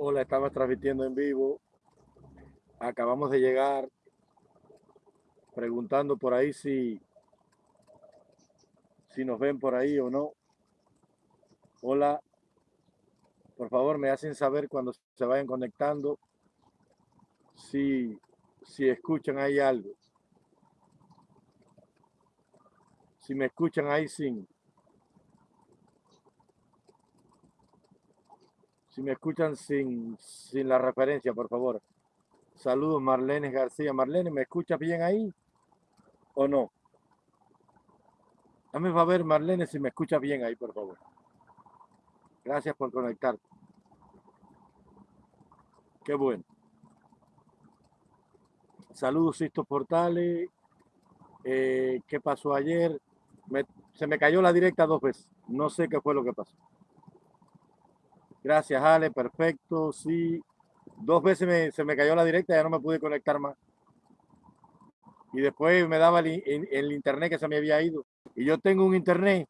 Hola, estamos transmitiendo en vivo. Acabamos de llegar preguntando por ahí si, si nos ven por ahí o no. Hola, por favor me hacen saber cuando se vayan conectando si, si escuchan ahí algo. Si me escuchan ahí sin. Si me escuchan sin, sin la referencia, por favor. Saludos, Marlene García. Marlene, ¿me escuchas bien ahí o no? Dame a ver, Marlene, si me escuchas bien ahí, por favor. Gracias por conectarte. Qué bueno. Saludos, Sisto Portales. Eh, ¿Qué pasó ayer? se me cayó la directa dos veces. No sé qué fue lo que pasó. Gracias, Ale. Perfecto. Sí. Dos veces se me cayó la directa, ya no me pude conectar más. Y después me daba el, internet que se me había ido. Y yo tengo un internet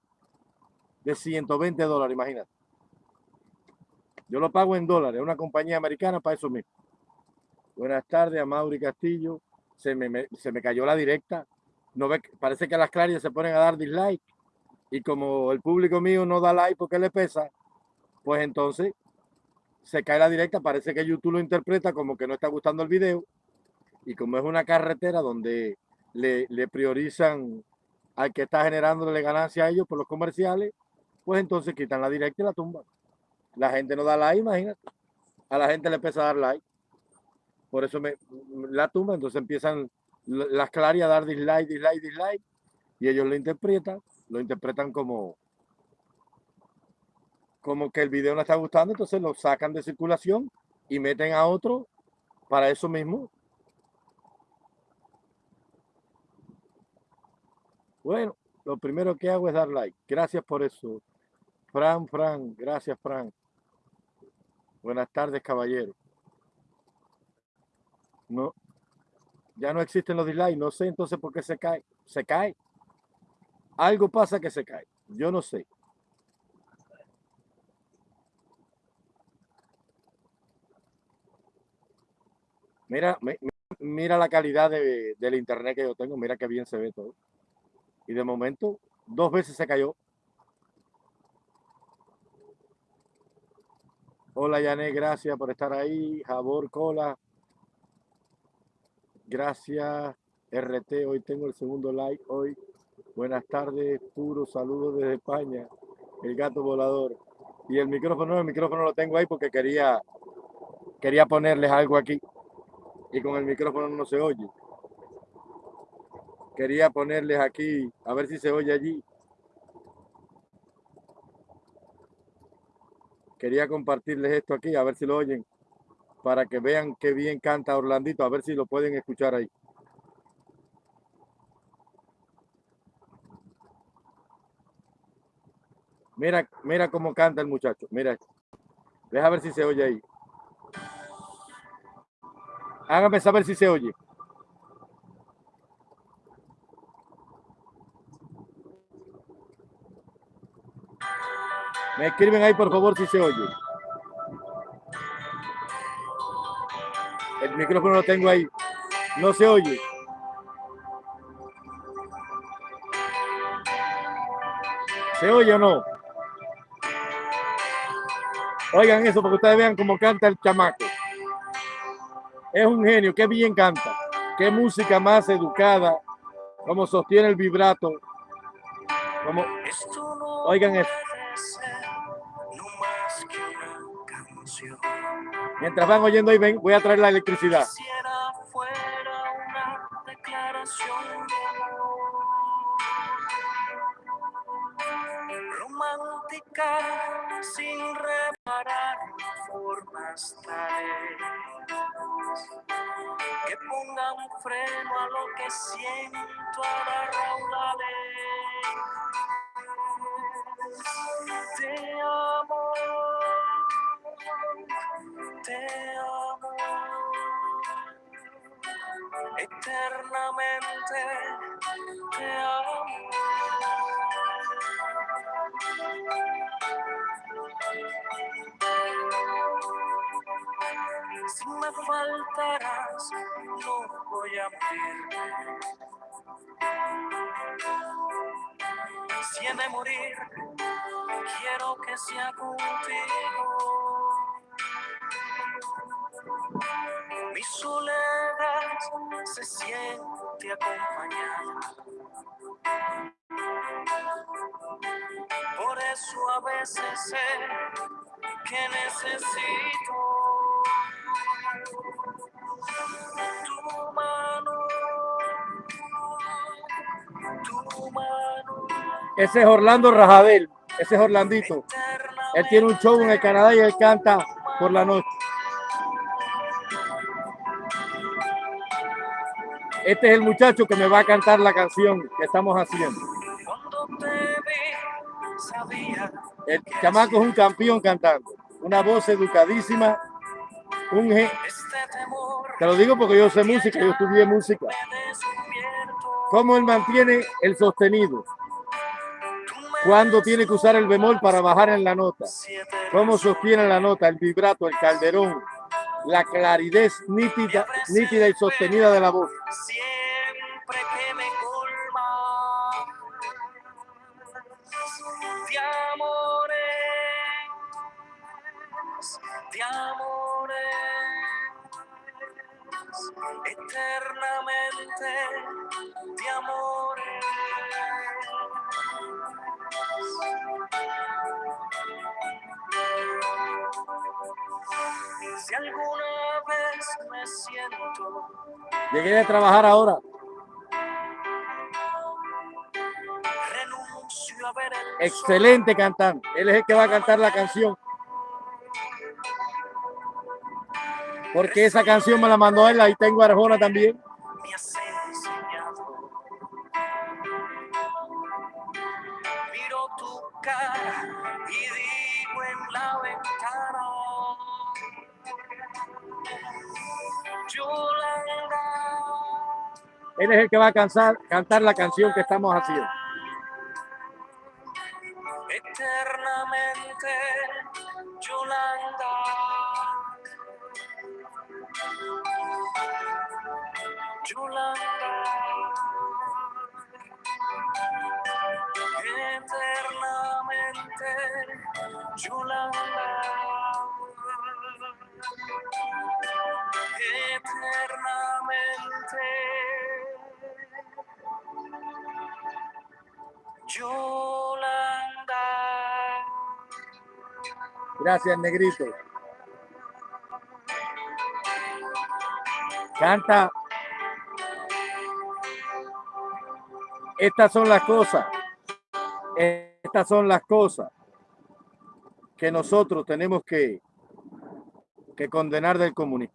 de 120 dólares, imagínate. Yo lo pago en dólares, una compañía americana para eso mismo. Buenas tardes a Mauri Castillo. Se me, se me cayó la directa. No ve, parece que las clarias se ponen a dar dislike. Y como el público mío no da like porque le pesa, pues entonces se cae la directa. Parece que YouTube lo interpreta como que no está gustando el video. Y como es una carretera donde le, priorizan al que está generándole ganancia a ellos por los comerciales, pues entonces quitan la directa y la tumban. La gente no da like, imagínate. A la gente le empieza a dar like. Por eso la tumba, entonces empiezan las clarias a dar dislike, dislike, dislike. Y ellos lo interpretan, lo interpretan como, como que el video no está gustando, entonces lo sacan de circulación y meten a otro para eso mismo. Bueno, lo primero que hago es dar like. Gracias por eso. Fran, Fran, gracias, Fran. Buenas tardes, caballero. No, ya no existen los dislikes. No sé entonces por qué se cae. Se cae. Algo pasa que se cae. Yo no sé. Mira, mira la calidad de, del internet que yo tengo. Mira qué bien se ve todo. Y de momento, dos veces se cayó. Hola, Yané, gracias por estar ahí. Jabor Cola. Gracias, RT. Hoy tengo el segundo like. Hoy, buenas tardes. Puro saludo desde España. El gato volador. Y el micrófono, el micrófono lo tengo ahí porque quería, quería ponerles algo aquí. Y con el micrófono no se oye. Quería ponerles aquí, a ver si se oye allí. Quería compartirles esto aquí, a ver si lo oyen, para que vean qué bien canta Orlandito, a ver si lo pueden escuchar ahí. Mira, mira cómo canta el muchacho, mira. Deja ver si se oye ahí. Hágame saber si se oye. Me escriben ahí por favor si se oye. El micrófono lo tengo ahí. No se oye. ¿Se oye o no? Oigan eso para que ustedes vean cómo canta el chamaco. Es un genio, qué bien canta. Qué música más educada. Cómo sostiene el vibrato. Como... Oigan eso. Mientras van oyendo y ven, voy a traer la electricidad. Voy a morir. Si he de morir, quiero que sea contigo. Mi soledad se siente acompañada. Por eso a veces sé que necesito Ese es Orlando Rajadel, ese es Orlandito. Él tiene un show en el Canadá y él canta por la noche. Este es el muchacho que me va a cantar la canción que estamos haciendo. El chamaco es un campeón cantando. Una voz educadísima. Un este. Te lo digo porque yo sé música, yo estudié música. Cómo él mantiene el sostenido. Cuando tiene que usar el bemol para bajar en la nota. Cómo sostiene la nota, el vibrato, el calderón. La claridad nítida, nítida y sostenida de la voz. siempre que me colmas de amores, de amores, eternamente me siento Llegué a trabajar ahora. renuncio a ver el sol. Excelente cantante. Él es el que va a cantar la canción. Porque esa canción me la mandó él. Ahí tengo a Arjona también. Él es el que va a cansar- cantar la canción que estamos haciendo. eternamente, Yolanda. Yolanda. Eternamente, Yolanda. Gracias, negrito. Canta. Estas son las cosas. Estas son las cosas que nosotros tenemos que, que condenar del comunismo.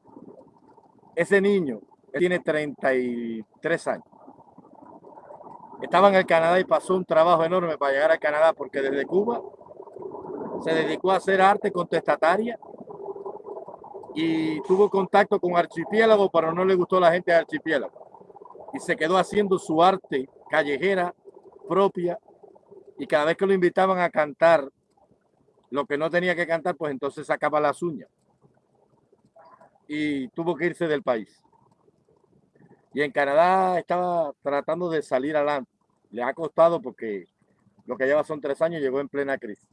Ese niño tiene 33 años. Estaba en el Canadá y pasó un trabajo enorme para llegar al Canadá porque desde Cuba se dedicó a hacer arte contestataria y tuvo contacto con Archipiélago, pero no le gustó la gente de Archipiélago. Y se quedó haciendo su arte callejera propia y cada vez que lo invitaban a cantar lo que no tenía que cantar, pues entonces sacaba las uñas. Y tuvo que irse del país. Y en Canadá estaba tratando de salir adelante. Le ha costado porque lo que lleva son tres años, llegó en plena crisis.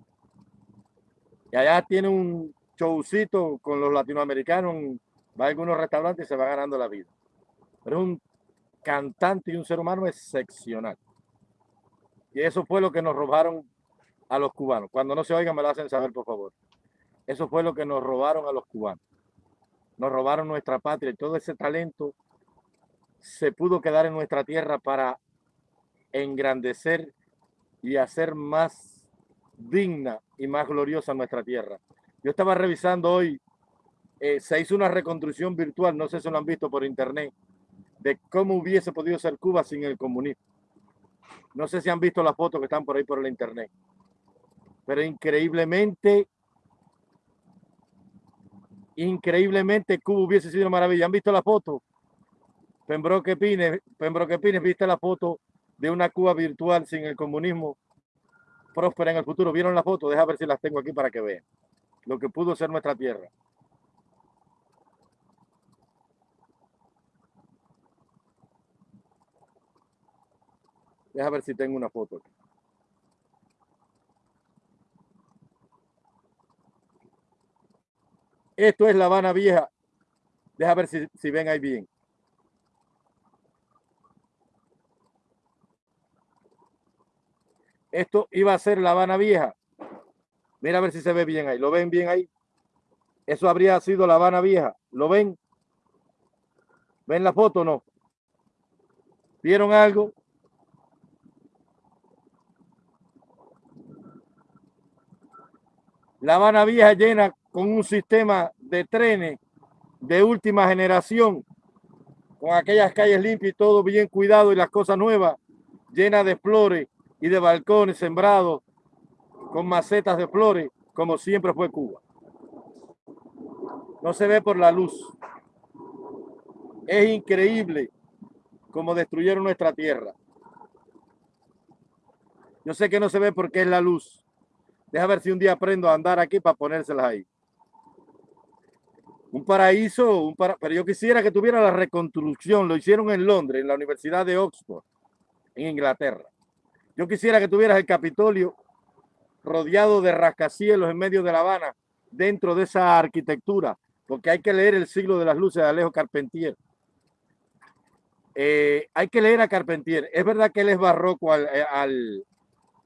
Y allá tiene un showcito con los latinoamericanos, va a algunos restaurantes y se va ganando la vida. Pero es un cantante y un ser humano excepcional. Y eso fue lo que nos robaron a los cubanos. Cuando no se oigan, me lo hacen saber, por favor. Eso fue lo que nos robaron a los cubanos. Nos robaron nuestra patria y todo ese talento se pudo quedar en nuestra tierra para engrandecer y hacer más digna y más gloriosa nuestra tierra. Yo estaba revisando hoy, eh, se hizo una reconstrucción virtual, no sé si lo han visto por internet, de cómo hubiese podido ser Cuba sin el comunismo. No sé si han visto las fotos que están por ahí por el internet. Pero increíblemente, increíblemente Cuba hubiese sido una maravilla. ¿Han visto la foto? Pembroke Pines, Pembroke Pines, ¿viste la foto de una Cuba virtual sin el comunismo próspera en el futuro. ¿Vieron las fotos? Deja ver si las tengo aquí para que vean lo que pudo ser nuestra tierra. Deja ver si tengo una foto aquí. Esto es La Habana Vieja. Deja ver si, si ven ahí bien. Esto iba a ser La Habana Vieja. Mira a ver si se ve bien ahí. ¿Lo ven bien ahí? Eso habría sido La Habana Vieja. ¿Lo ven? ¿Ven la foto o no? ¿Vieron algo? La Habana Vieja llena con un sistema de trenes de última generación, con aquellas calles limpias y todo bien cuidado y las cosas nuevas, llenas de flores y de balcones sembrados con macetas de flores, como siempre fue Cuba. No se ve por la luz. Es increíble cómo destruyeron nuestra tierra. Yo sé que no se ve porque es la luz. Deja ver si un día aprendo a andar aquí para ponérselas ahí. Un paraíso, un pero yo quisiera que tuviera la reconstrucción. Lo hicieron en Londres, en la Universidad de Oxford, en Inglaterra. Yo quisiera que tuvieras el Capitolio rodeado de rascacielos en medio de La Habana, dentro de esa arquitectura, porque hay que leer el siglo de las luces de Alejo Carpentier. Eh, hay que leer a Carpentier. Es verdad que él es barroco al, eh, al,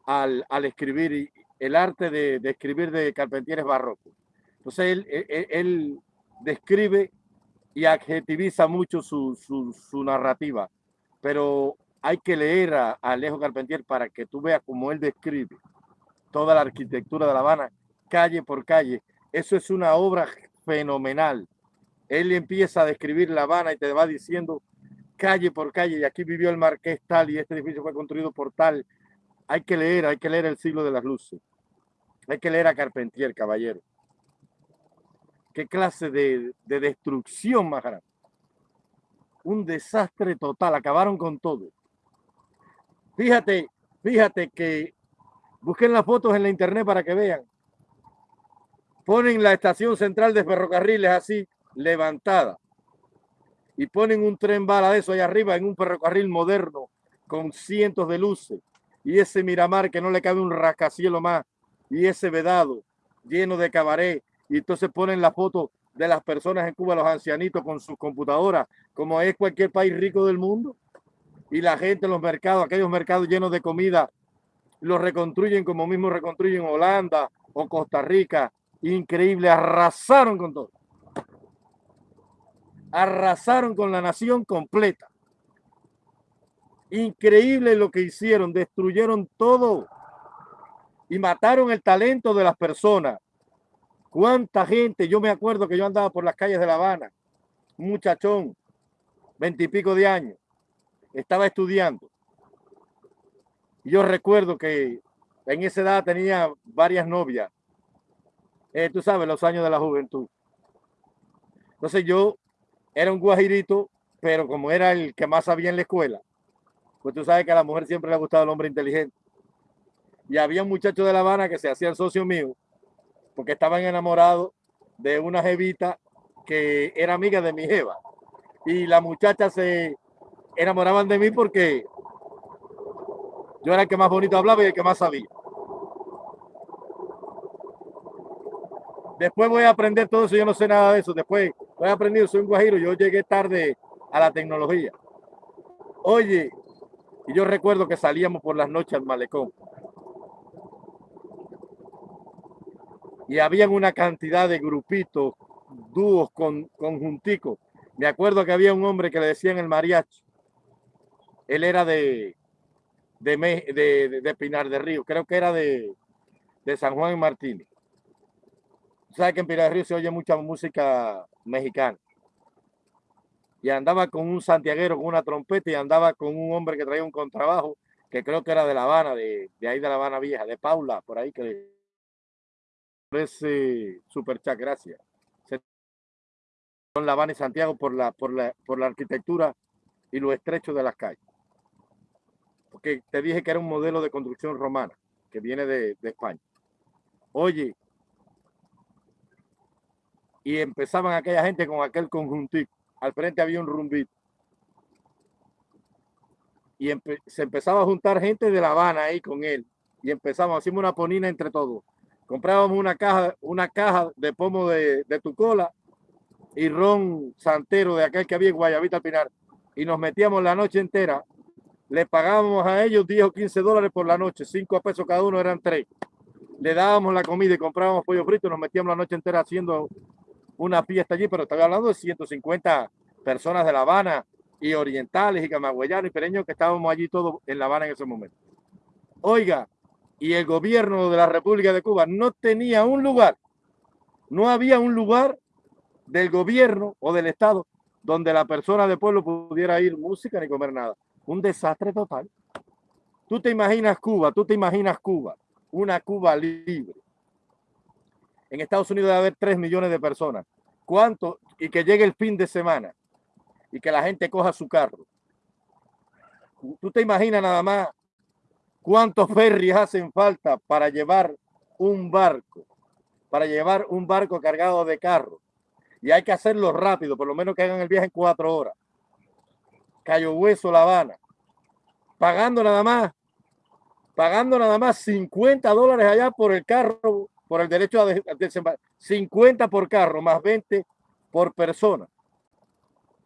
al, al escribir y el arte de, de, escribir de Carpentier es barroco. Entonces él, él, describe y adjetiviza mucho su, su, su, narrativa, pero hay que leer a, Alejo Carpentier para que tú veas cómo él describe toda la arquitectura de La Habana, calle por calle. Eso es una obra fenomenal. Él empieza a describir La Habana y te va diciendo calle por calle, y aquí vivió el marqués tal, y este edificio fue construido por tal. Hay que leer, hay que leer el siglo de las luces. Hay que leer a Carpentier, caballero. ¿Qué clase de, de destrucción más grande? Un desastre total, acabaron con todo. Fíjate, fíjate que Busquen las fotos en la internet para que vean. Ponen la estación central de ferrocarriles así, levantada. Y ponen un tren bala de eso allá arriba en un ferrocarril moderno con cientos de luces. Y ese Miramar que no le cabe un rascacielos más. Y ese vedado lleno de cabaret. Y entonces ponen la foto de las personas en Cuba, los ancianitos con sus computadoras, como es cualquier país rico del mundo. Y la gente en los mercados, aquellos mercados llenos de comida lo reconstruyen como mismo reconstruyen Holanda o Costa Rica. Increíble, arrasaron con todo. Arrasaron con la nación completa. Increíble lo que hicieron, destruyeron todo y mataron el talento de las personas. ¿Cuánta gente? Yo me acuerdo que yo andaba por las calles de La Habana, un muchachón, veintipico de años, estaba estudiando yo recuerdo que en esa edad tenía varias novias. Eh, tú sabes, los años de la juventud. Entonces yo era un guajirito, pero como era el que más sabía en la escuela, pues tú sabes que a la mujer siempre le ha gustado el hombre inteligente. Y había un muchacho de La Habana que se hacía socio mío, porque estaban enamorados de una jevita que era amiga de mi jeva. Y la muchacha se enamoraban de mí porque yo era el que más bonito hablaba y el que más sabía. Después voy a aprender todo eso, yo no sé nada de eso. Después voy a aprender, soy un guajiro, yo llegué tarde a la tecnología. Oye, y yo recuerdo que salíamos por las noches al malecón. Y habían una cantidad de grupitos, dúos, con, conjunticos. Me acuerdo que había un hombre que le decían el mariachi. Él era de, de, de, Pinar de Río, creo que era de, de San Juan y Martínez. Sabes que en Pinar de Río se oye mucha música mexicana. Y andaba con un santiaguero con una trompeta y andaba con un hombre que traía un contrabajo, que creo que era de La Habana, de, de ahí de La Habana Vieja, de Paula, por ahí que ese super chat, gracias. Son La Habana y Santiago por la, por la, por la arquitectura y lo estrecho de las calles porque te dije que era un modelo de construcción romana que viene de, de España. Oye, y empezaban aquella gente con aquel conjuntito. Al frente había un rumbito. y se empezaba a juntar gente de La Habana ahí con él y empezamos, hacíamos una ponina entre todos. Comprábamos una caja, una caja de pomo de, de tu cola y ron santero de aquel que había en Guayabita Pinar y nos metíamos la noche entera. Le pagábamos a ellos 10 o 15 dólares por la noche, 5 pesos cada uno, eran 3. Le dábamos la comida y comprábamos pollo frito, nos metíamos la noche entera haciendo una fiesta allí, pero estaba hablando de 150 personas de La Habana y orientales y camagüeyanos y pereños que estábamos allí todos en La Habana en ese momento. Oiga, y el gobierno de la República de Cuba no tenía un lugar, no había un lugar del gobierno o del Estado donde la persona del pueblo pudiera ir música ni comer nada. Un desastre total. Tú te imaginas Cuba, tú te imaginas Cuba, una Cuba libre. En Estados Unidos debe haber 3 millones de personas. ¿Cuánto? Y que llegue el fin de semana y que la gente coja su carro. Tú te imaginas nada más cuántos ferries hacen falta para llevar un barco, para llevar un barco cargado de carros y hay que hacerlo rápido, por lo menos que hagan el viaje en cuatro horas. Cayo Hueso, La Habana, pagando nada más, pagando nada más 50 dólares allá por el carro, por el derecho a desembarcar, 50 por carro, más 20 por persona,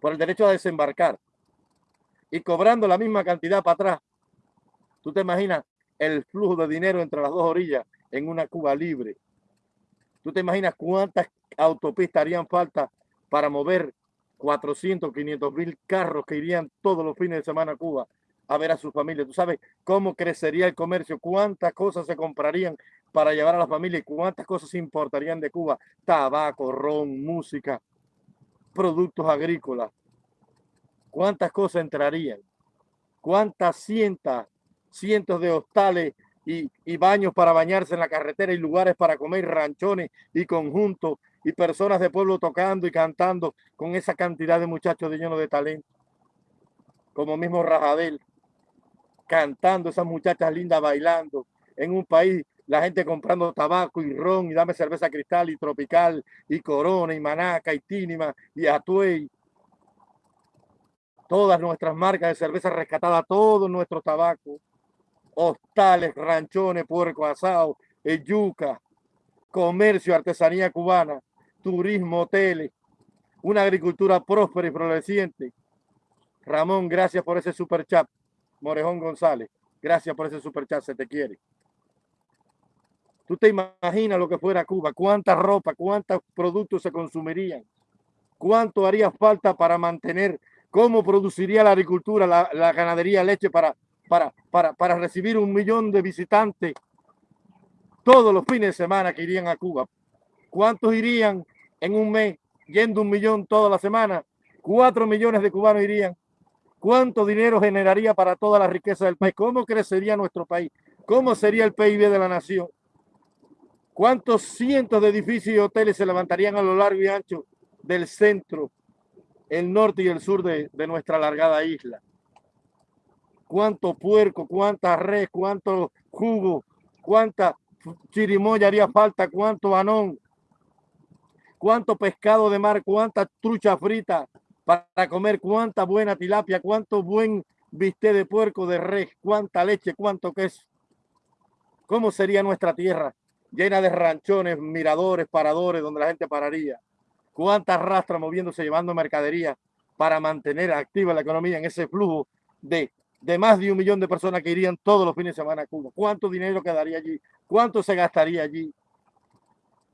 por el derecho a desembarcar. Y cobrando la misma cantidad para atrás. Tú te imaginas el flujo de dinero entre las dos orillas en una Cuba libre. Tú te imaginas cuántas autopistas harían falta para mover 400, 500 mil carros que irían todos los fines de semana a Cuba a ver a su familia. Tú sabes cómo crecería el comercio, cuántas cosas se comprarían para llevar a la familia y cuántas cosas importarían de Cuba. Tabaco, ron, música, productos agrícolas. Cuántas cosas entrarían. Cuántas cientos, cientos de hostales y, y, baños para bañarse en la carretera y lugares para comer ranchones y conjuntos y personas de pueblo tocando y cantando con esa cantidad de muchachos de lleno de talento. Como mismo Rajadel, cantando, esas muchachas lindas bailando. En un país, la gente comprando tabaco y ron y dame cerveza cristal y tropical y corona y manaca y tínima y atuey. Todas nuestras marcas de cerveza rescatada, todo nuestro tabaco. Hostales, ranchones, puerco asado, yuca, comercio, artesanía cubana turismo, hoteles, una agricultura próspera y floreciente. Ramón, gracias por ese super chat. Morejón González, gracias por ese super chat, se te quiere. Tú te imaginas lo que fuera Cuba, cuánta ropa, cuántos productos se consumirían, cuánto haría falta para mantener, cómo produciría la agricultura, la, la ganadería, leche para, para, para, para recibir un millón de visitantes todos los fines de semana que irían a Cuba. ¿Cuántos irían en un mes yendo un millón toda la semana? Cuatro millones de cubanos irían. ¿Cuánto dinero generaría para toda la riqueza del país? ¿Cómo crecería nuestro país? ¿Cómo sería el PIB de la nación? ¿Cuántos cientos de edificios y hoteles se levantarían a lo largo y ancho del centro, el norte y el sur de, nuestra alargada isla? ¿Cuánto puerco, cuánta res, cuánto jugo, cuánta chirimoya haría falta, cuánto anón, cuánto pescado de mar, cuánta trucha frita para comer, cuánta buena tilapia, cuánto buen bistec de puerco, de res, cuánta leche, cuánto queso. ¿Cómo sería nuestra tierra? Llena de ranchones, miradores, paradores, donde la gente pararía. Cuántas rastras moviéndose, llevando mercadería para mantener activa la economía en ese flujo de, de más de un millón de personas que irían todos los fines de semana a Cuba. ¿Cuánto dinero quedaría allí? ¿Cuánto se gastaría allí?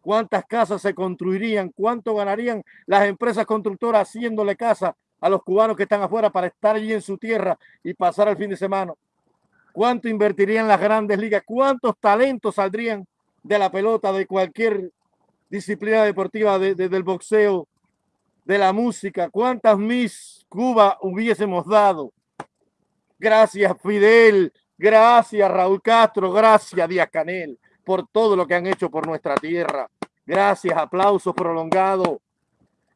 Cuántas casas se construirían, cuánto ganarían las empresas constructoras haciéndole casa a los cubanos que están afuera para estar allí en su tierra y pasar el fin de semana. ¿Cuánto invertirían las grandes ligas? ¿Cuántos talentos saldrían de la pelota, de cualquier disciplina deportiva, de, del boxeo, de la música? ¿Cuántas Miss Cuba hubiésemos dado? Gracias Fidel, gracias Raúl Castro, gracias Díaz Canel por todo lo que han hecho por nuestra tierra. Gracias, aplausos prolongados.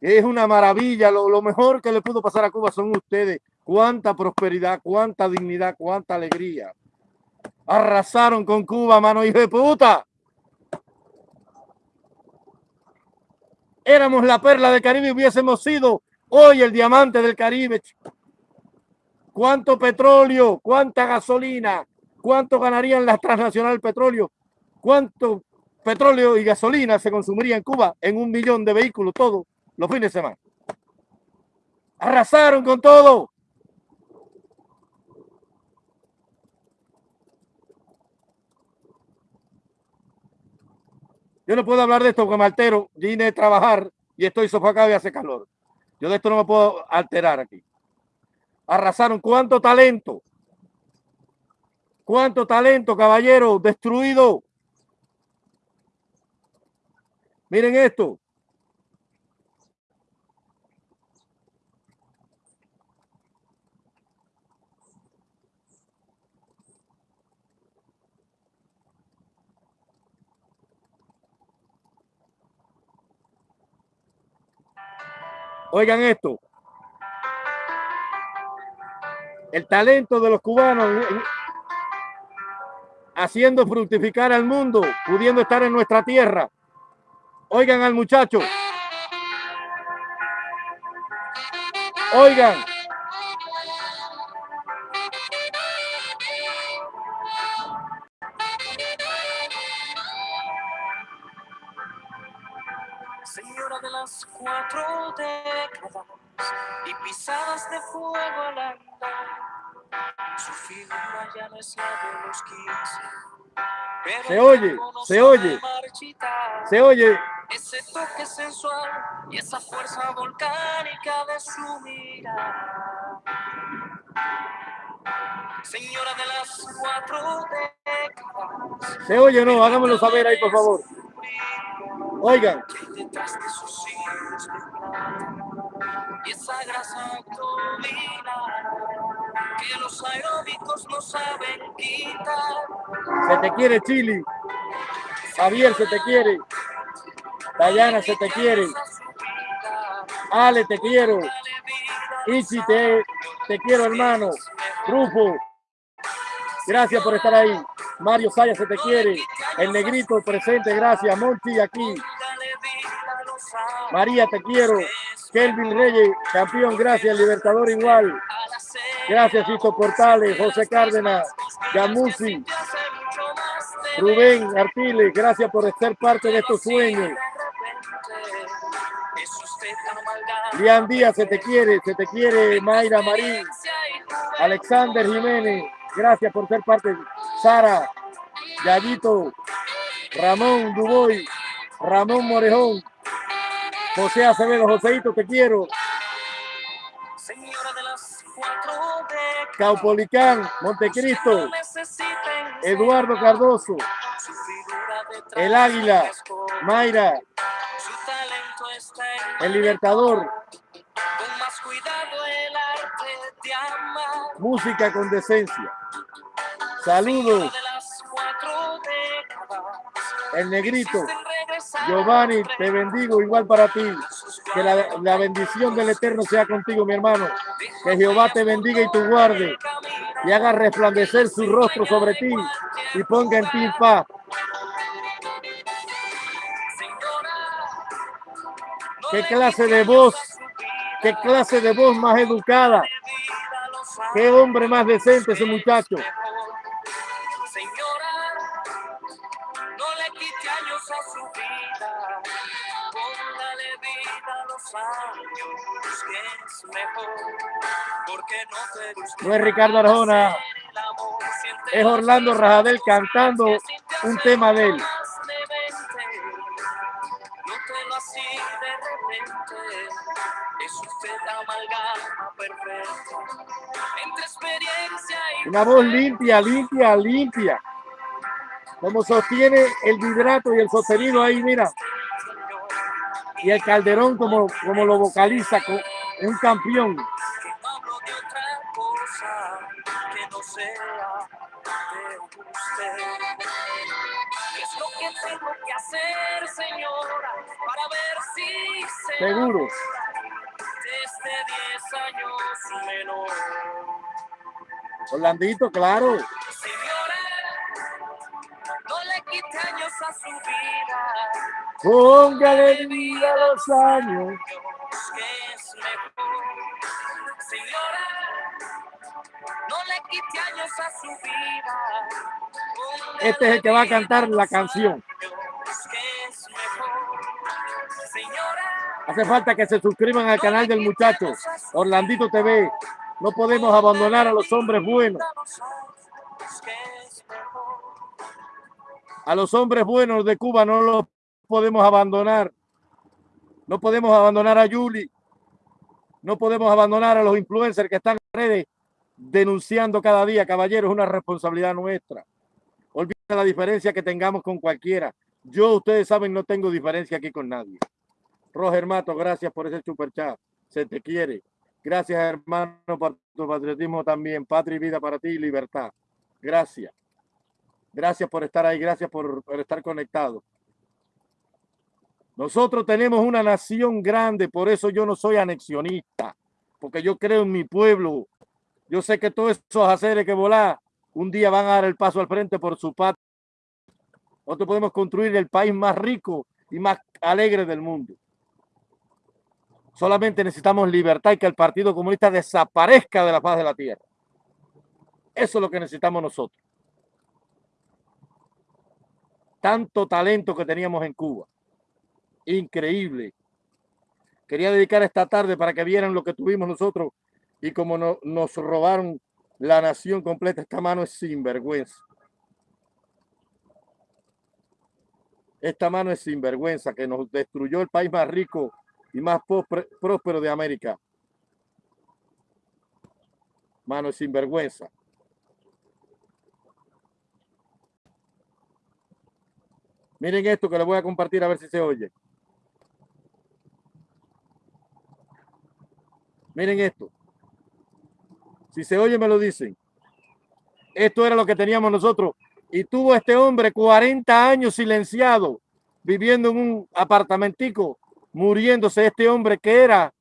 Es una maravilla, lo, mejor que le pudo pasar a Cuba son ustedes. Cuánta prosperidad, cuánta dignidad, cuánta alegría. Arrasaron con Cuba, mano hijo de puta. Éramos la perla del Caribe y hubiésemos sido hoy el diamante del Caribe. ¿Cuánto petróleo? ¿Cuánta gasolina? ¿Cuánto ganarían las transnacional petróleo? ¿Cuánto petróleo y gasolina se consumiría en Cuba en un millón de vehículos todos los fines de semana? Arrasaron con todo. Yo no puedo hablar de esto porque me altero. Vine a trabajar y estoy sofocado y hace calor. Yo de esto no me puedo alterar aquí. Arrasaron cuánto talento. Cuánto talento, caballero, destruido. Miren esto. Oigan esto. El talento de los cubanos haciendo fructificar al mundo, pudiendo estar en nuestra tierra. Oigan al muchacho. Oigan. Señora de las cuatro décadas y pisadas de fuego al andar. Su figura ya no es la de los 15. pero Se oye, se oye. Se oye. Ese toque sensual y esa fuerza volcánica de su mirada. Señora de las cuatro décadas. Se oye o no. Háganmelo saber ahí, por favor. Oigan. detrás de sus plata. Y esa grasa abdominal que los aeróbicos no saben quitar. Se te quiere, Chili. Javier, se te quiere. Dayana, se te quiere. Ale, te quiero. Ichi, te, te quiero, hermano. Rufo, gracias por estar ahí. Mario Saya, se te quiere. El negrito presente, gracias. Monchi, aquí. María, te quiero. Kelvin Reyes, campeón, gracias. Libertador igual. Gracias, Cito Portales, José Cárdenas, Gamusi, Rubén Artiles, gracias por ser parte de estos sueños. Lian Díaz, se te quiere, se te quiere, Mayra Marín, Alexander Jiménez, gracias por ser parte. Sara, Yayito, Ramón Duboy, Ramón Morejón, José Acevedo, Joseito, te quiero. Caupolicán, Montecristo, Eduardo Cardoso, El Águila. Mayra, El Libertador, música con decencia. Saludos, el negrito. Giovanni, te bendigo igual para ti. Que la, la bendición del Eterno sea contigo, mi hermano. Que Jehová te bendiga y te guarde y haga resplandecer su rostro sobre ti y ponga en ti paz. ¿Qué clase de voz? ¿Qué clase de voz más educada? ¿Qué hombre más decente ese muchacho? Señora, no le quite años a su vida, póngale vida a los años que es mejor, porque no te No es Ricardo Arjona, es Orlando Rajadel cantando un tema de él. De repente, es usted la amalgama perfecta entre experiencia y Una voz limpia, limpia, limpia. Como sostiene el vibrato y el sostenido ahí, mira. Y el calderón como, como lo vocaliza, un campeón. Si se Seguro. desde 10 años menor? Orlandito, claro. Señora, no le quite años a su vida. Póngale vida a los años. que es mejor. Señora, no le quite años a su vida. Este es el que va a cantar la canción. Hace falta que se suscriban al canal del muchacho Orlandito TV. No podemos abandonar a los hombres buenos. A los hombres buenos de Cuba no los podemos abandonar. No podemos abandonar a Yuli. No podemos abandonar a los influencers que están en redes denunciando cada día. Caballeros, es una responsabilidad nuestra. Olvida la diferencia que tengamos con cualquiera. Yo, ustedes saben, no tengo diferencia aquí con nadie. Roger Mato, gracias por ese super chat. Se te quiere. Gracias, hermano, por tu patriotismo también. Patria y vida para ti y libertad. Gracias. Gracias por estar ahí. Gracias por, estar conectado. Nosotros tenemos una nación grande, por eso yo no soy anexionista, porque yo creo en mi pueblo. Yo sé que todos esos haceres que volar un día van a dar el paso al frente por su patria. Nosotros podemos construir el país más rico y más alegre del mundo. Solamente necesitamos libertad y que el Partido Comunista desaparezca de la faz de la tierra. Eso es lo que necesitamos nosotros. Tanto talento que teníamos en Cuba increíble. Quería dedicar esta tarde para que vieran lo que tuvimos nosotros y como no, nos robaron la nación completa. Esta mano es sinvergüenza. Esta mano es sinvergüenza que nos destruyó el país más rico y más próspero de América. Mano sinvergüenza. Miren esto que les voy a compartir a ver si se oye. Miren esto. Si se oye, me lo dicen. Esto era lo que teníamos nosotros. Y tuvo este hombre 40 años silenciado, viviendo en un apartamentico, muriéndose este hombre que era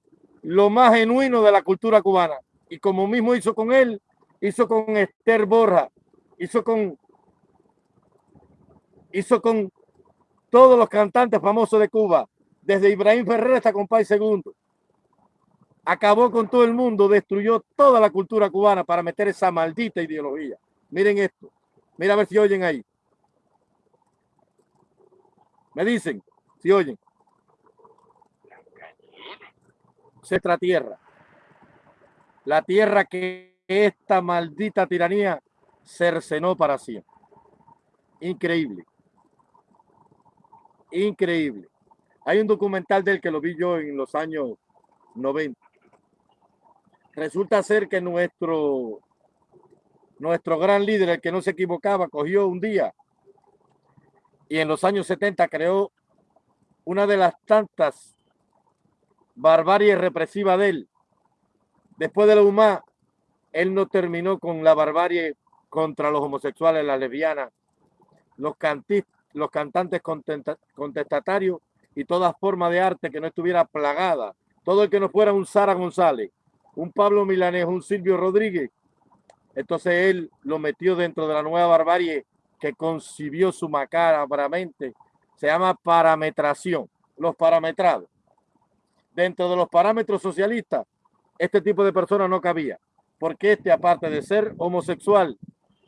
lo más genuino de la cultura cubana. Y como mismo hizo con él, hizo con Esther Borja, hizo con, hizo con todos los cantantes famosos de Cuba, desde Ibrahim Ferrer hasta Compay Segundo acabó con todo el mundo, destruyó toda la cultura cubana para meter esa maldita ideología. Miren esto. Mira a ver si oyen ahí. Me dicen, si oyen. Nuestra tierra. La tierra que esta maldita tiranía cercenó para siempre. Increíble. Increíble. Hay un documental del que lo vi yo en los años 90 resulta ser que nuestro, nuestro gran líder, el que no se equivocaba, cogió un día y en los años 70 creó una de las tantas barbaries represivas de él. Después de la UMA, él no terminó con la barbarie contra los homosexuales, las lesbianas, los, los cantantes contestatarios y toda forma de arte que no estuviera plagada. Todo el que no fuera un Sara González, un Pablo Milanés, un Silvio Rodríguez. Entonces él lo metió dentro de la nueva barbarie que concibió su macarabramente. Se llama parametración, los parametrados. Dentro de los parámetros socialistas, este tipo de personas no cabía. Porque este, aparte de ser homosexual,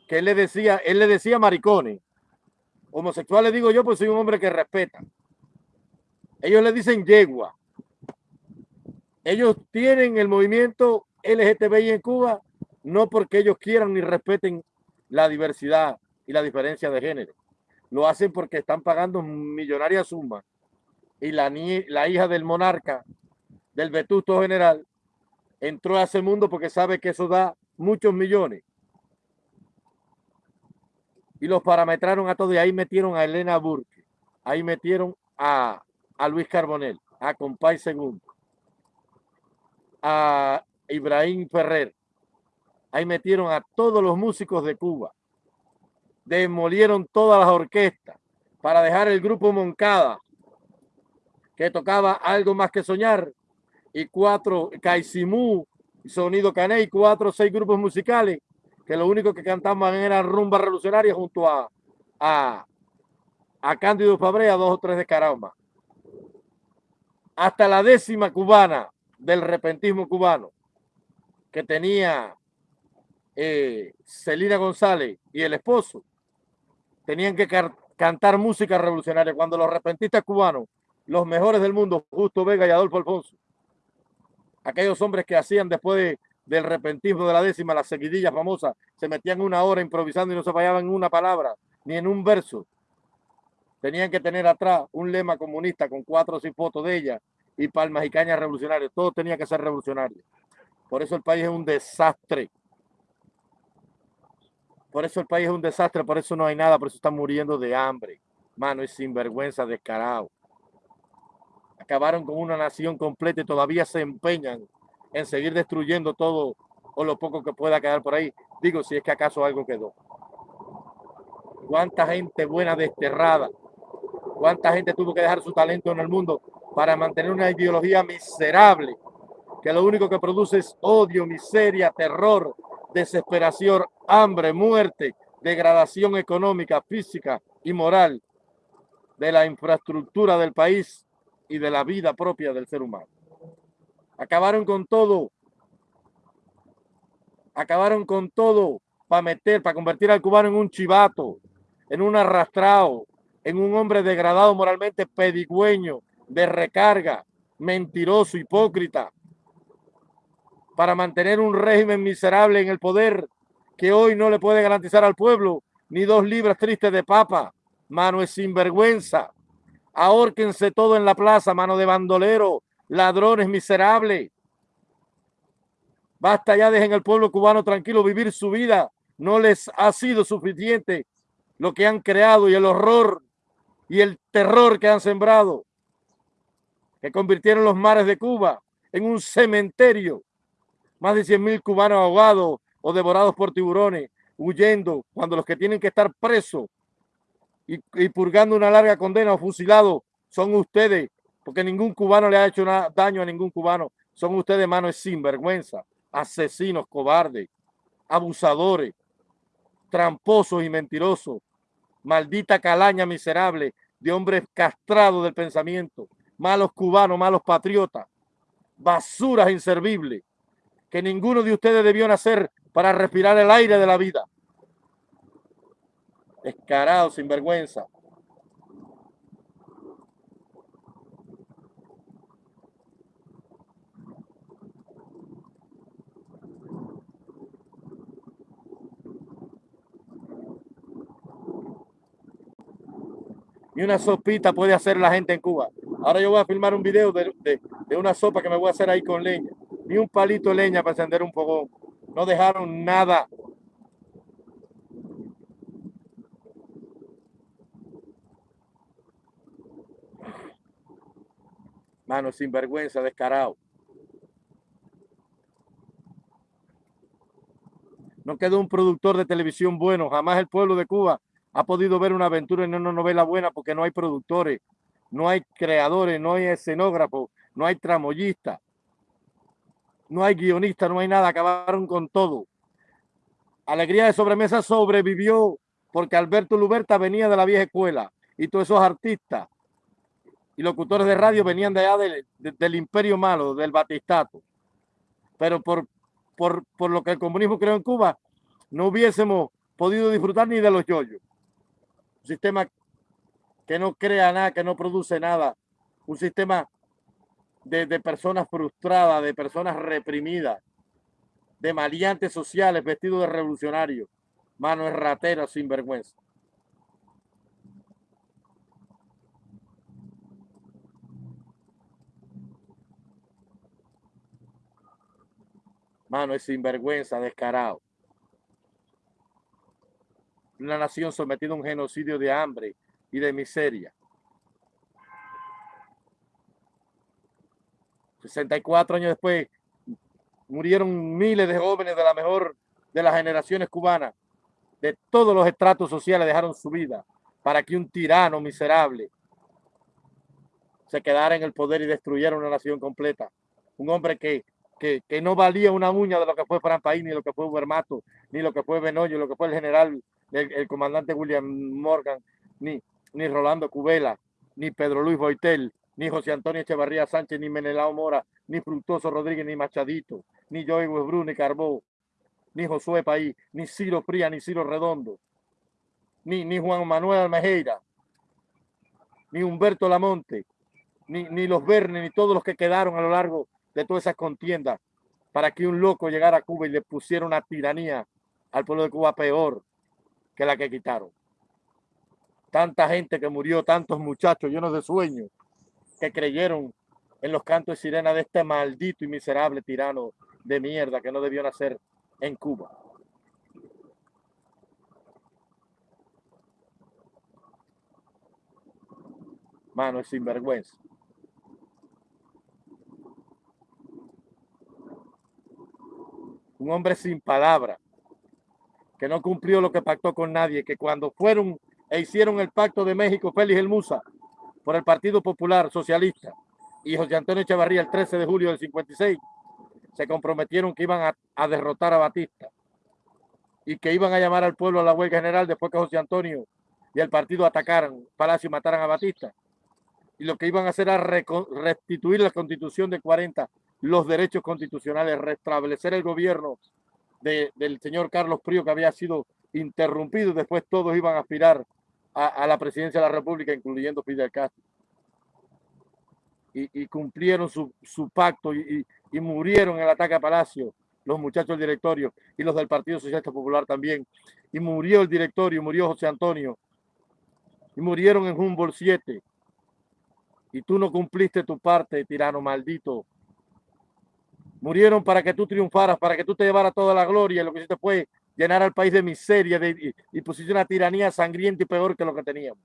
que él le decía, él le decía maricones. Homosexual le digo yo, pues soy un hombre que respeta. Ellos le dicen yegua ellos tienen el movimiento LGTBI en Cuba no porque ellos quieran ni respeten la diversidad y la diferencia de género. Lo hacen porque están pagando millonarias sumas y la, la hija del monarca, del vetusto general, entró a ese mundo porque sabe que eso da muchos millones. Y los parametraron a todos y ahí metieron a Elena Burke, ahí metieron a, a Luis Carbonel, a Compay Segundo a Ibrahim Ferrer. Ahí metieron a todos los músicos de Cuba. Demolieron todas las orquestas para dejar el grupo Moncada, que tocaba algo más que soñar, y cuatro, Caisimú, Sonido Cané, y cuatro seis grupos musicales, que lo único que cantaban era rumba revolucionaria junto a, a, a Cándido Fabrea, dos o tres de caramba. Hasta la décima cubana del repentismo cubano, que tenía eh, Celina González y el esposo tenían que cantar música revolucionaria cuando los repentistas cubanos, los mejores del mundo, Justo Vega y Adolfo Alfonso, aquellos hombres que hacían después del repentismo de la décima, las seguidillas famosas, se metían una hora improvisando y no se fallaban en una palabra ni en un verso. Tenían que tener atrás un lema comunista con cuatro o seis fotos de ella y palmas y cañas revolucionarias. Todo tenía que ser revolucionario. Por eso el país es un desastre. Por eso el país es un desastre, por eso no hay nada, por eso están muriendo de hambre. Mano, es sinvergüenza, descarado. Acabaron con una nación completa y todavía se empeñan en seguir destruyendo todo o lo poco que pueda quedar por ahí. Digo, si es que acaso algo quedó. ¿Cuánta gente buena desterrada? ¿Cuánta gente tuvo que dejar su talento en el mundo para mantener una ideología miserable que lo único que produce es odio, miseria, terror, desesperación, hambre, muerte, degradación económica, física y moral de la infraestructura del país y de la vida propia del ser humano. Acabaron con todo. Acabaron con todo para meter, para convertir al cubano en un chivato, en un arrastrado, en un hombre degradado moralmente, pedigüeño, de recarga, mentiroso, hipócrita, para mantener un régimen miserable en el poder que hoy no le puede garantizar al pueblo ni dos libras tristes de papa. Mano es sinvergüenza. Ahórquense todo en la plaza, mano de bandolero, ladrones miserables. Basta ya, dejen al pueblo cubano tranquilo vivir su vida. No les ha sido suficiente lo que han creado y el horror y el terror que han sembrado, que convirtieron los mares de Cuba en un cementerio. Más de 100 mil cubanos ahogados o devorados por tiburones, huyendo cuando los que tienen que estar presos y, purgando una larga condena o fusilados son ustedes porque ningún cubano le ha hecho daño a ningún cubano. Son ustedes manos sinvergüenza, asesinos, cobardes, abusadores, tramposos y mentirosos, maldita calaña miserable de hombres castrados del pensamiento, malos cubanos, malos patriotas, basuras inservibles, que ninguno de ustedes debió nacer para respirar el aire de la vida. Descarado, sinvergüenza. y una sopita puede hacer la gente en Cuba. Ahora yo voy a filmar un video de, una sopa que me voy a hacer ahí con leña. Ni un palito de leña para encender un fogón. No dejaron nada. Mano, sinvergüenza, descarado. No quedó un productor de televisión bueno. Jamás el pueblo de Cuba ha podido ver una aventura en una novela buena porque no hay productores, no hay creadores, no hay escenógrafos, no hay tramoyistas, no hay guionistas, no hay nada, acabaron con todo. Alegría de Sobremesa sobrevivió porque Alberto Luberta venía de la vieja escuela y todos esos artistas y locutores de radio venían de allá del, imperio malo, del batistato. Pero por, por, por lo que el comunismo creó en Cuba, no hubiésemos podido disfrutar ni de los yoyos. Un sistema que no crea nada, que no produce nada, un sistema de, personas frustradas, de personas reprimidas, de maleantes sociales vestidos de revolucionarios, manos rateras sin Mano, es sinvergüenza, descarado una nación sometida a un genocidio de hambre y de miseria. 64 años después murieron miles de jóvenes de la mejor de las generaciones cubanas, de todos los estratos sociales dejaron su vida para que un tirano miserable se quedara en el poder y destruyera una nación completa. Un hombre que, que, no valía una uña de lo que fue Fran País, ni lo que fue Hubermato, ni lo que fue Benoyo, lo que fue el general el, comandante William Morgan, ni, ni Rolando Cubela, ni Pedro Luis Boitel, ni José Antonio Echevarría Sánchez, ni Menelao Mora, ni Fructuoso Rodríguez, ni Machadito, ni Joey Westbrook, ni Carbó, ni Josué País, ni Ciro Fría, ni Ciro Redondo, ni, ni Juan Manuel Almejeira, ni Humberto Lamonte, ni, ni los Verne, ni todos los que quedaron a lo largo de todas esas contiendas para que un loco llegara a Cuba y le pusiera una tiranía al pueblo de Cuba peor que la que quitaron. Tanta gente que murió, tantos muchachos llenos de sueños que creyeron en los cantos de sirena de este maldito y miserable tirano de mierda que no debió nacer en Cuba. Mano, es sinvergüenza. Un hombre sin palabra, que no cumplió lo que pactó con nadie, que cuando fueron e hicieron el pacto de México, Félix El Musa, por el Partido Popular Socialista, y José Antonio Echevarría el 13 de julio del 56, se comprometieron que iban a, derrotar a Batista y que iban a llamar al pueblo a la huelga general después que José Antonio y el partido atacaran Palacio y mataran a Batista. Y lo que iban a hacer era restituir la constitución de 40, los derechos constitucionales, restablecer el gobierno de, del señor Carlos Prío que había sido interrumpido. Después todos iban a aspirar a, la presidencia de la República, incluyendo Fidel Castro y, y cumplieron su, su pacto y, y, y, murieron en el ataque a Palacio, los muchachos del directorio y los del Partido Socialista Popular también. Y murió el directorio, murió José Antonio. Y murieron en Humboldt 7. Y tú no cumpliste tu parte, tirano maldito. Murieron para que tú triunfaras, para que tú te llevaras toda la gloria. Lo que hiciste fue llenar al país de miseria de, y, y pusiste una tiranía sangrienta y peor que lo que teníamos.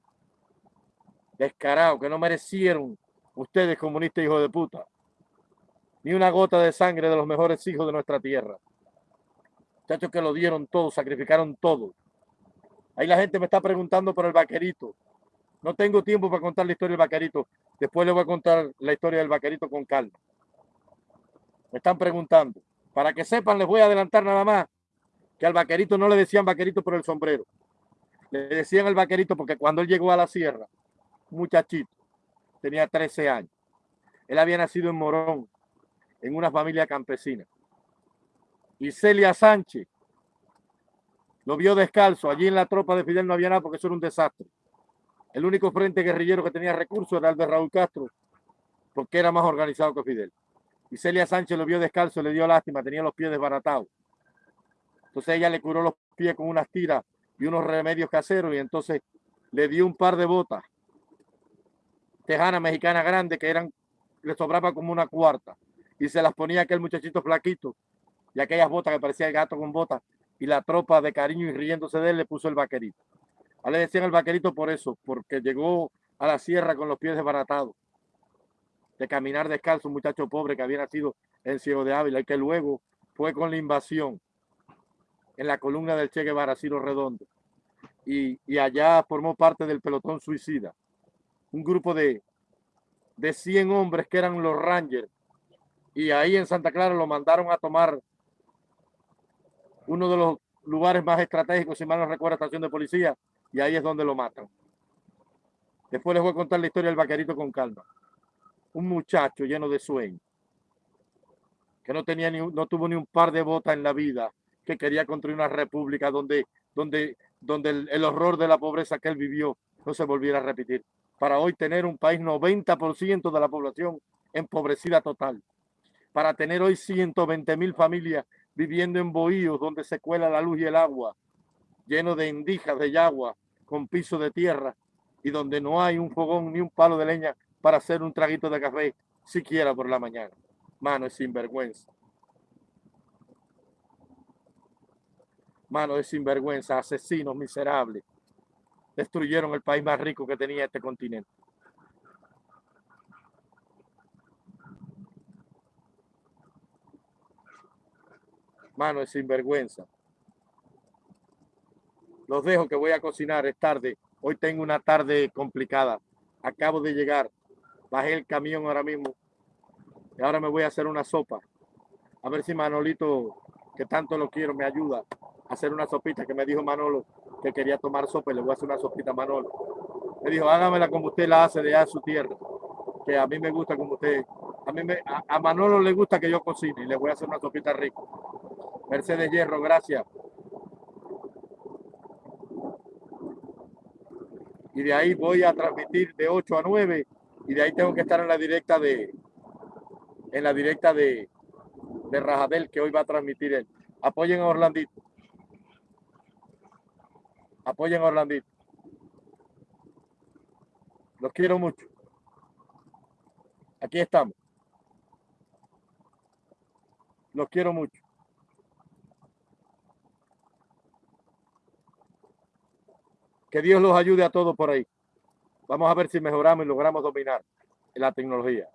Descarado, que no merecieron ustedes comunistas hijos de puta, ni una gota de sangre de los mejores hijos de nuestra tierra. Muchachos que lo dieron todo, sacrificaron todo. Ahí la gente me está preguntando por el vaquerito. No tengo tiempo para contar la historia del vaquerito. Después les voy a contar la historia del vaquerito con calma. Están preguntando. Para que sepan, les voy a adelantar nada más que al vaquerito no le decían vaquerito por el sombrero. Le decían el vaquerito porque cuando él llegó a la sierra, muchachito, tenía 13 años. Él había nacido en Morón, en una familia campesina. Y Celia Sánchez lo vio descalzo. Allí en la tropa de Fidel no había nada porque eso era un desastre. El único frente guerrillero que tenía recursos era el de Raúl Castro, porque era más organizado que Fidel. Y Celia Sánchez lo vio descalzo, le dio lástima, tenía los pies desbaratados. Entonces ella le curó los pies con unas tiras y unos remedios caseros y entonces le dio un par de botas tejana mexicana grande que eran, le sobraba como una cuarta y se las ponía aquel muchachito flaquito y aquellas botas que parecía el gato con botas y la tropa de cariño y riéndose de él le puso el vaquerito. A le decían el vaquerito por eso, porque llegó a la sierra con los pies desbaratados, de caminar descalzo, un muchacho pobre que había nacido en Ciego de Ávila y que luego fue con la invasión en la columna del Che Guevara, Ciro Redondo, y, y allá formó parte del pelotón suicida un grupo de, de 100 hombres que eran los Rangers. Y ahí en Santa Clara lo mandaron a tomar uno de los lugares más estratégicos, si mal no recuerdo, estación de policía, y ahí es donde lo matan. Después les voy a contar la historia del vaquerito con calma. Un muchacho lleno de sueño, que no tenía ni, no tuvo ni un par de botas en la vida, que quería construir una república donde, donde, donde el, horror de la pobreza que él vivió no se volviera a repetir. Para hoy tener un país 90% de la población empobrecida total, para tener hoy 120 mil familias viviendo en bohíos donde se cuela la luz y el agua, lleno de indijas de yagua, con piso de tierra, y donde no hay un fogón ni un palo de leña para hacer un traguito de café, siquiera por la mañana. Mano, es sinvergüenza. Mano, es sinvergüenza, asesinos miserables destruyeron el país más rico que tenía este continente. Mano, es sinvergüenza. Los dejo que voy a cocinar, es tarde. Hoy tengo una tarde complicada. Acabo de llegar. Bajé el camión ahora mismo. Y ahora me voy a hacer una sopa. A ver si Manolito, que tanto lo quiero, me ayuda a hacer una sopita que me dijo Manolo que quería tomar sopa y le voy a hacer una sopita a Manolo. Me dijo, hágamela como usted la hace de allá su tierra, que a mí me gusta como usted. A, mí a Manolo le gusta que yo cocine y le voy a hacer una sopita rica. Mercedes Hierro, gracias. Y de ahí voy a transmitir de 8 a 9 y de ahí tengo que estar en la directa de en la directa de, de Rajadel que hoy va a transmitir él. Apoyen a Orlandito. Apoyen a Orlandito. Los quiero mucho. Aquí estamos. Los quiero mucho. Que Dios los ayude a todos por ahí. Vamos a ver si mejoramos y logramos dominar la tecnología.